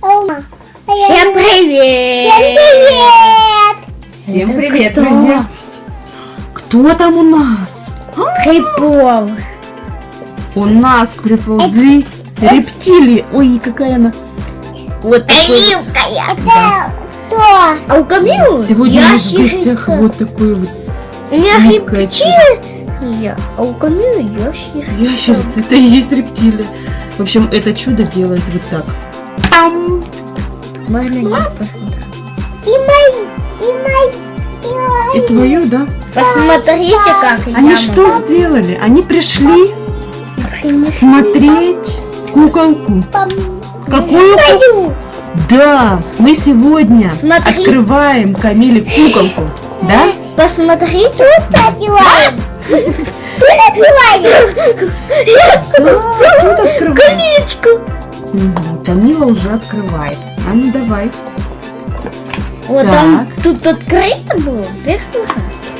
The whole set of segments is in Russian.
Ома. Всем привет! Всем привет! Всем привет, кто? друзья! Кто там у нас? Припол. У нас приползли рептилии. Ой, какая она. Вот такой. Это кто? А у Камилы Сегодня у нас в гостях вот такой вот У меня рептилия, а у Камилы ящерица. ящерица. Это и есть рептилия. В общем, это чудо делает вот так. Пам! Можно я посмотрю? И мой, и мой, и мой. И твою, да? Посмотрите, как Они я что могу. сделали? Они пришли смотреть куколку. Пам. Какую Мою. Да, мы сегодня Смотри. открываем Камиле куколку. Да? Посмотрите. Надеваем. Надеваем. Открываем. Колечко. Камила уже открывает. А ну давай. Вот Так. там тут открыто было.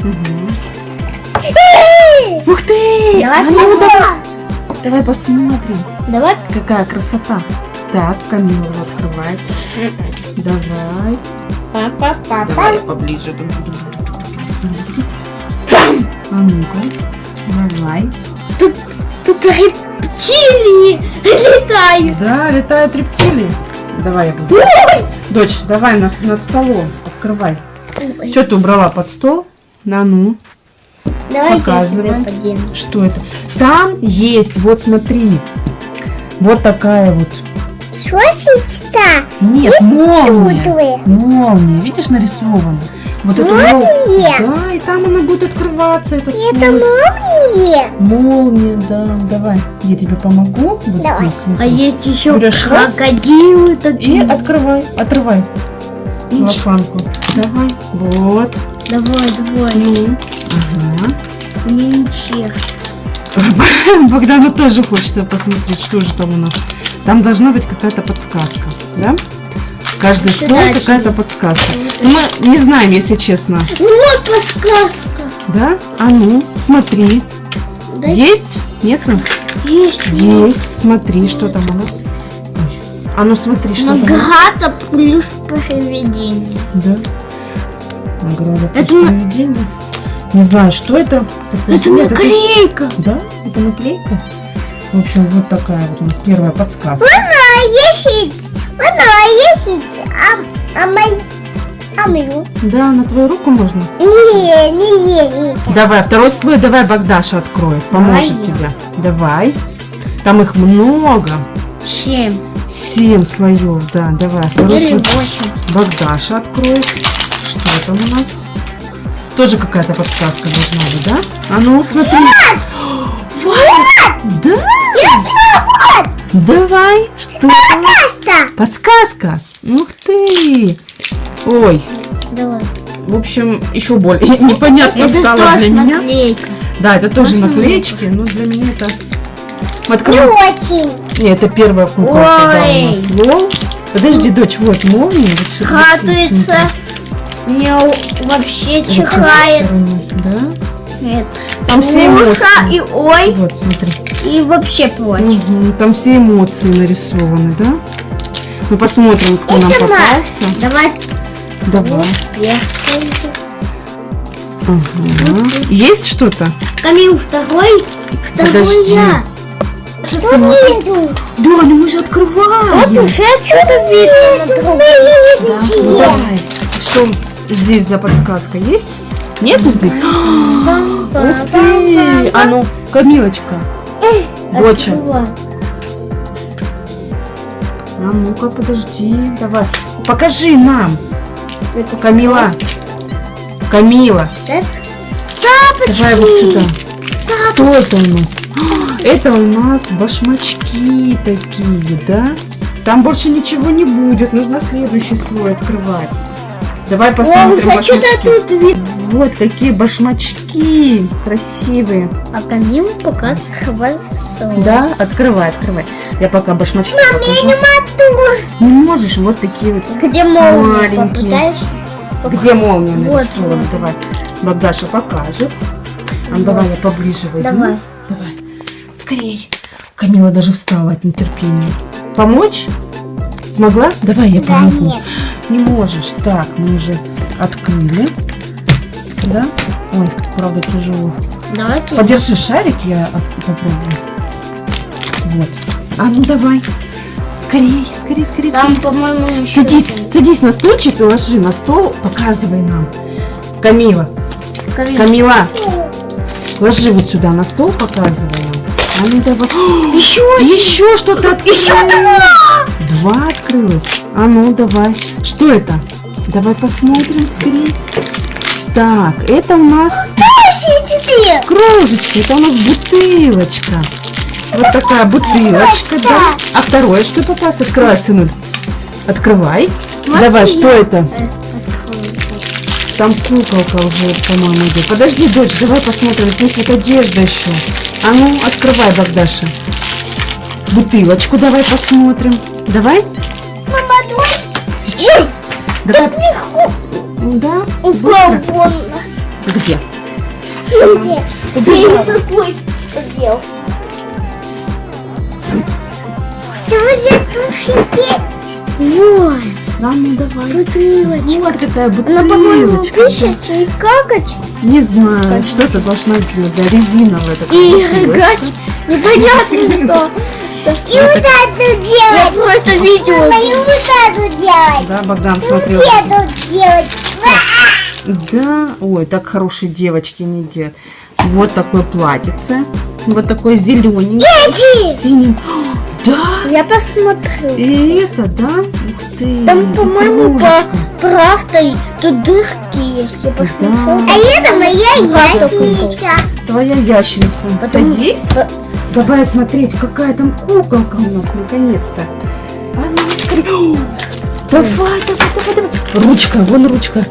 Мгм. Ух ты! Давай А ну, давай, Давай. давай посмотрим, Давай. какая красота. Так, Камила уже открывает. Давай. Па-па-па-па. Давай я поближе. А ну-ка. Давай. Тут, тут рептилии летают. Да, летают рептилии. Давай я буду. Дочь, давай над, над столом. Открывай. Что ты убрала под стол? На ну. Давай Показывай. я тебе. Что это? Там есть, вот смотри. Вот такая вот. Шосечка. Нет, молния. Тутовые. Молния. Видишь, нарисована. Вот это Молния? Да, и там она будет открываться, этот Это слой. молния. Молния, да. Давай, я тебе помогу. Вот Давай. здесь. вот А есть еще Берешь крокодилы И такие. открывай, отрывай. Целлофанку. Давай. Вот. Давай, давай. Ну. Ага. Мне ничего. Богдану тоже хочется посмотреть, что же там у нас. Там должна быть какая-то подсказка, да? Каждый очки. какая-то подсказка. Мы не знаем, если честно. Вот подсказка. Да? А ну, смотри. Да Есть? Нету? есть. Есть. Смотри, что там у нас. А ну смотри, что там. Награда плюс проведение. Да. Награда плюс Это на- проведение. Не знаю, что это. Это Нет, наклейка. Да, это наклейка. В общем, вот такая вот у нас первая подсказка. Она есть. Она есть. А, а мой. А мою. Да, на твою руку можно? Не, не есть. Давай, второй слой давай Богдаша откроет, поможет Давай. тебе. Давай. Там их много. Семь. Семь слоев, да, давай. Второй Или слой восемь. Богдаша откроет. Что там у нас? Тоже какая-то подсказка должна быть, да? А ну, смотри. Вот! Да? Давай. Что? Что? Подсказка. Ух ты. Ой, Давай. в общем, еще более непонятно Это стало тоже для меня. наклейка. Да, это тоже Можно наклеечки, но для меня это... Мы Не очень. Не, это первая куколка, да, у нас лол. Подожди, дочь, вот молния. Вот Радуется. Меня вообще чихает. Да? Нет. Там все эмоции. и ой, Вот, смотри. и вообще плачет. Мгм, Там все эмоции нарисованы, да? Мы посмотрим, кто нам Это попался. Давай Давай. Ага. Есть что-то? Камил второй. Второй Подожди. я. Что нету? Да, ну мы же Вот открываем. уже что-то видно другом. Ну, давай. Что здесь за подсказка есть? Нету здесь? Ух ты! А ну, Камилочка. Доча. А ну-ка, подожди. Давай. Покажи нам. Камила. Камила. Так. Давай вот сюда. Что это у нас? Это у нас башмачки такие, да? Там больше ничего не будет. Нужно следующий слой открывать. Давай О, посмотрим что-то башмачки. тут видно. Вот какие башмачки красивые. А Камил пока открывает свой. Да, открывай, открывай. Я пока башмачки покажу. Мату. Не можешь, вот такие вот. Где молния? Маленькие. Где молния Вот, нарисована? вот. Давай. Богдаша покажет. А ну, давай я поближе возьму. Давай. Давай. Скорей. Камила даже встала от нетерпения. Помочь? Смогла? Давай я Да, помогу. нет. Не можешь. Так, мы уже открыли. Да? Ой, правда тяжело. Давайте. Подержи шарик, я попробую. Вот. А ну давай. Скорей, скорей, скорей, Там, скорей. по-моему, Садись, садись на стульчик и ложи на стол, показывай нам. Камила, Камиль. Камила, ложи вот сюда на стол, показывай нам. А ну давай. Еще Еще что-то открылось. Еще два. Два открылось. А ну давай. Что это? Давай посмотрим скорее. Так, это у нас кружечка, это у нас бутылочка. Вот такая бутылочка, да. А второе что попалось? Открывай, сынуль. Открывай. Давай, что это? Там куколка уже, по-моему, идет. Подожди, дочь, давай посмотрим. Здесь вот одежда еще. А ну, открывай, Богдаша. Бутылочку давай посмотрим. Давай? Мама, твой Сейчас. Давай. Да? упал вон. Где? Где? Убежала. Какой сделал? Ты уже тушите. Вот. А ну давай. Бутылочка. Вот какая Она, по-моему, бутылочка. и какать, Не знаю, что это должна сделать. Да, резиновая такая и бутылочка. играть. Непонятно что. И вот это Я делать. просто видео. И вот это делать. Да, Богдан И смотрел. вот это делать. Да, ой, так хорошие девочки не делают. Вот такое платьице. Вот такое зелененькое. С синим. Да, Я посмотрю. и это, да? Ух ты. Там, по-моему, по правдой тут дырки есть. Я посмотрю. А это моя ящичка. Твоя ящерица. Потому- Садись. Давай смотреть, какая там куколка у нас наконец-то. А ну, Давай, давай, давай, давай. Ручка, вон ручка.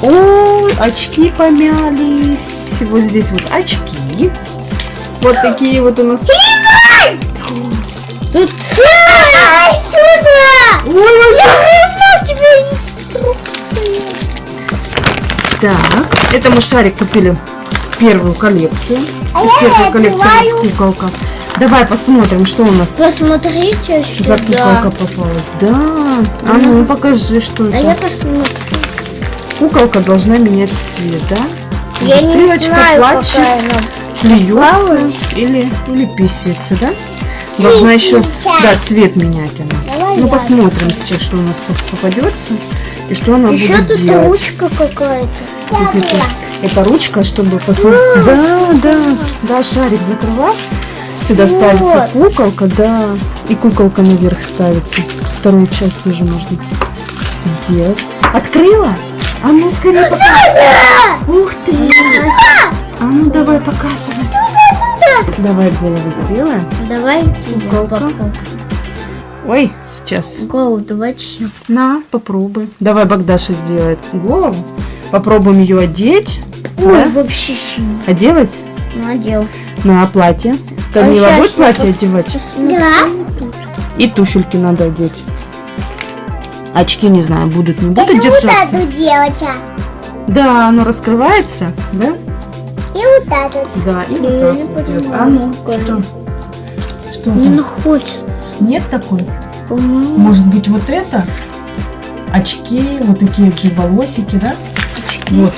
Ой, очки помялись. Вот здесь вот очки. Вот такие вот у нас. Тут А, сюда. Ой, ой, у тебя инструкция. Так, это мы шарик купили в первую коллекцию. А Из первой коллекции у нас куколка. Давай посмотрим, что у нас Посмотрите за сюда. куколка попалась. Да. А ну покажи, что А это. я посмотрю. Куколка должна менять цвет, да? Я не Бутылочка, знаю, платье, какая она. попалась. или, или писается, да? Должна еще, да, цвет менять она. Ну посмотрим сейчас, что у нас по- попадется и что она Еще будет тут делать. ручка какая-то. Если это ручка, чтобы посмотреть. Да, да, да, шарик закрываешь. Сюда ставится куколка, да. И куколка наверх ставится. Вторую часть тоже можно сделать. Открыла? А ну скорее показывай. Ух ты! А ну давай показывай. Давай голову сделаем. Давай попробуем. Ой, сейчас. Голову давайте я. На, попробуй. Давай Богдаша сделает голову. Попробуем ее одеть. Ой, Да? вообще. Оделась? Надел. На платье. Камила А будет платье одевать? Да. И туфельки надо одеть. Очки, не знаю, будут, не будут Это вот держаться. эту делать. а. Да, оно раскрывается, да? Вот этот. Да, и вот так вот идет. А ну, что? Что Не там? находится. Нет такой? По-моему. Может быть, вот это? Очки, вот такие же волосики, да? Вот.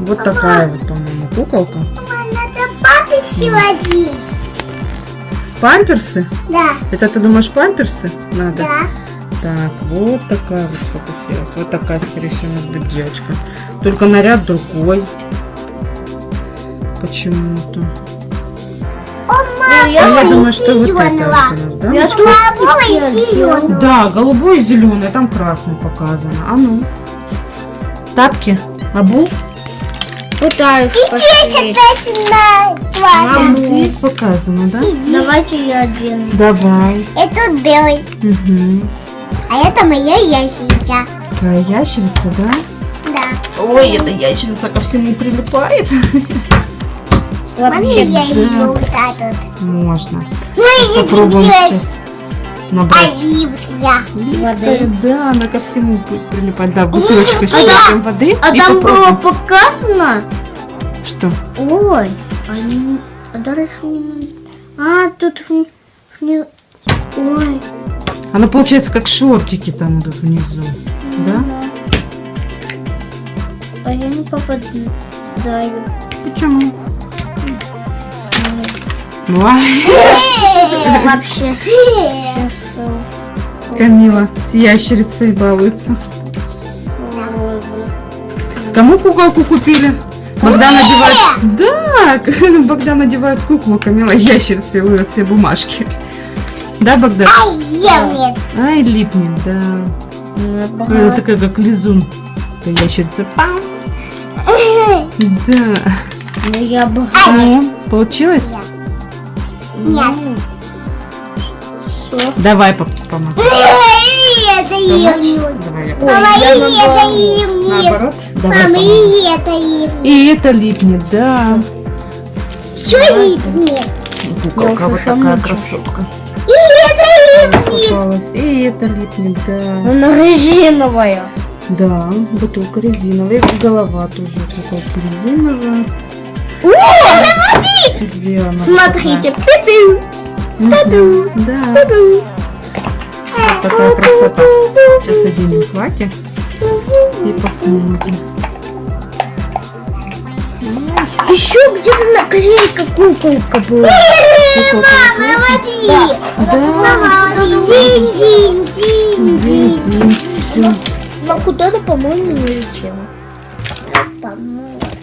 Вот такая вот, по-моему, куколка. Мама, надо папе сегодня. Памперсы? Да. Это ты думаешь памперсы надо? Да. Так, вот такая вот сфокусировалась. Вот такая, скорее всего, у нас будет девочка. Только наряд другой. Почему-то. А я думаю, что вот это у нас, да? Я Голубого и зеленого. Да, голубой и зеленый, там красный показано. А ну. Тапки, обул. Пытаюсь И посмотреть. здесь это А, на здесь показано, да? Давайте я одену. Давай. Это белый. Угу. А это моя ящичка. Твоя ящерица, да? Да. Ой, эта ящерица ко всему прилипает. Можно Вообще. я ее вот этот? Можно. Ну, я Попробуем сейчас набрать. оливья. Воды. Да, она ко всему будет прилипать. Да, бутылочку А я- прям воды. А там было попробуем. показано. Что? Ой, они... А дальше не надо. А, тут Ой. Оно получается как шортики там идут внизу. Да? А я не попадаю. Почему? Вообще. Камила с ящерицей балуется. Кому куколку купили? Богдан надевает... Да, Богдан надевает куклу, Камила ящерицей ловит все бумажки. Да, Богдан? Ай, я нет. Ай, липнет, да. Она такая, как лизун. Это ящерица. Пам. Да. Ну я бы... Ну, получилось? Нет. Что? Давай по- помогу. Это я Мама, и это наоборот. Давай Мама, и это им. И это липнет, да. Все им нет. Куколка вот такая красотка. И это им нет. Попалась. И это липнет, да. Она резиновая. Да, бутылка резиновая. Голова тоже куколки резиновая. О, Сделана. Смотрите. Пи-пи. Да, такая красота. Сейчас оденем платье и посмотрим. Еще где-то наклейка куколка была. Мама, смотри. Да, Мама, смотри. Динь, динь, динь. видим все. Но куда-то, по-моему, не летела.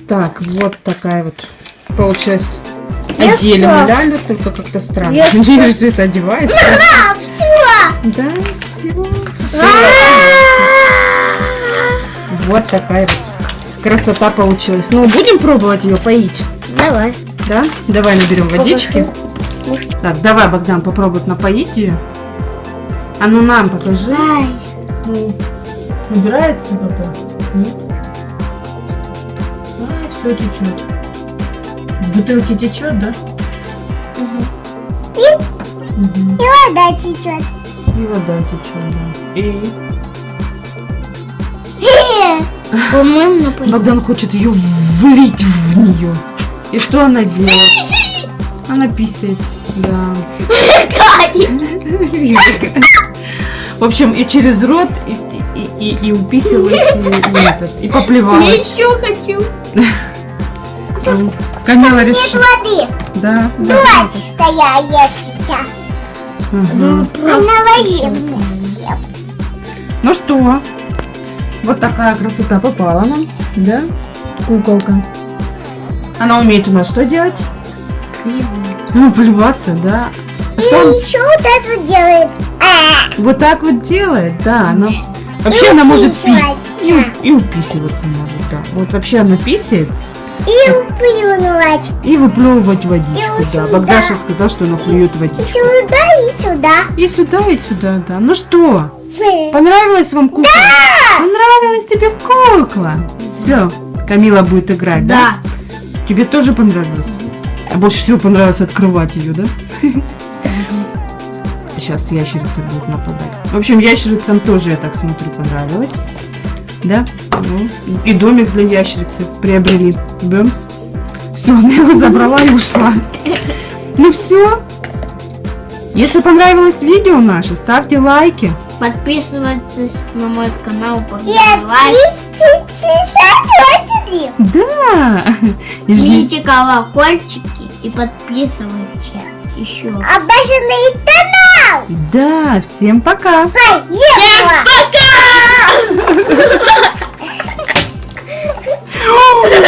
Так, вот такая вот получилась. Мы, да, Люд? только как-то странно. Я все это одевается. А, все. Да, все. Вот такая вот красота получилась. Ну, будем пробовать ее поить, Давай. да? Давай наберем водички. Так, давай, Богдан, попробуй напоить ее. А ну нам покажи. Ай. Набирается вода? Нет? Все течет. С бутылки течет, да? И, Мгм. и вода течет. И вода течет, да. И По-моему, Богдан хочет ее влить в нее. И что она делает? Она писает. Да. В общем, и через рот, и, и, и, и уписывалась, и, и, этот, и поплевалась. еще хочу. М. Камила Нет решила. воды. Да. Дочь стояла сейчас. Мгм. Она военная. Ну что, вот такая красота попала нам, да? Куколка. Она умеет у нас что делать? Ну, плеваться, да. И еще вот это делает. А, Вот так вот делает, да. Она... Вообще она может пить. И, и уписываться может, да. Вот вообще она писает И плюнуть. и выплевывать водичку, И да. сюда. Богдаша сказал, что она плюет И водичку. сюда, и сюда. И сюда, и сюда, да. Ну что, Фу. понравилась вам кукла? Понравилась тебе кукла? Все, Камила будет играть, да? Да. Тебе тоже понравилось? А больше всего понравилось открывать ее, да? Сейчас ящерицы будут нападать. В общем, ящерицам тоже, я так смотрю, понравилось. Да? Ну, и домик для ящерицы приобрели. Бэмс. Все, она его забрала и ушла. Ну все. Если понравилось видео наше, ставьте лайки. Подписывайтесь на мой канал. 360 Да. И жми- Жмите колокольчики и подписывайтесь еще. Обожанный канал. Да, всем пока. Поехала. Пока!